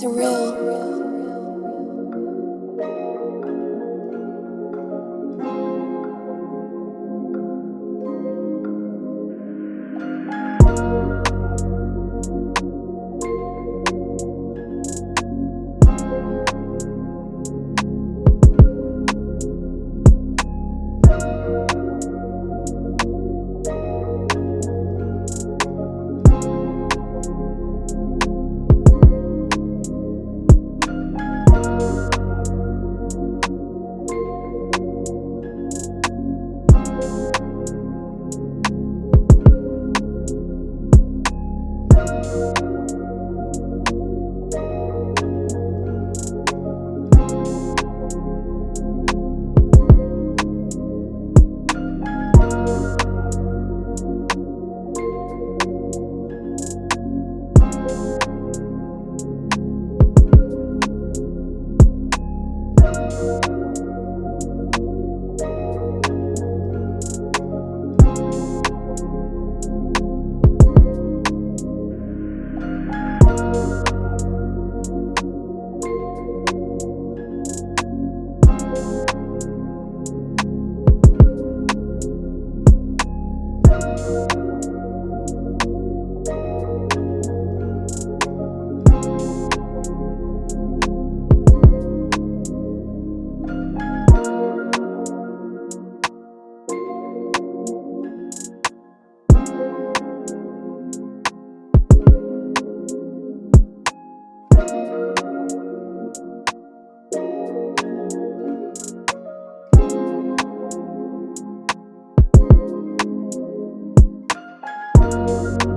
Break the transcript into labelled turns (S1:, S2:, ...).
S1: surreal. Thank you
S2: Thank you.